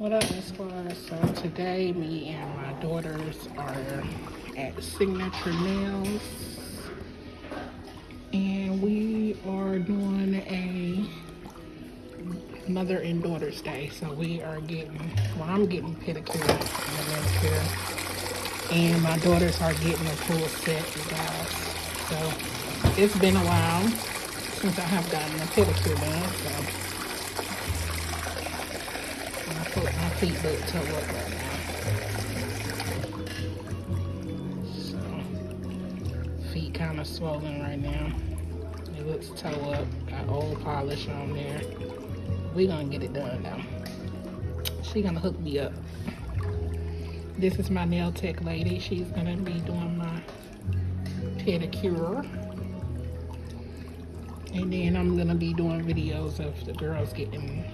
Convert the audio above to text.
What up, Miss Flores? So today, me and my daughters are at Signature Nails, and we are doing a mother and daughter's day. So we are getting, well, I'm getting pedicure and manicure, and my daughters are getting a full set, you guys. So it's been a while since I have gotten a pedicure done. So. My look toe up right now. So, feet kind of swollen right now. It looks toe up. Got old polish on there. We gonna get it done now. She gonna hook me up. This is my nail tech lady. She's gonna be doing my pedicure. And then I'm gonna be doing videos of the girls getting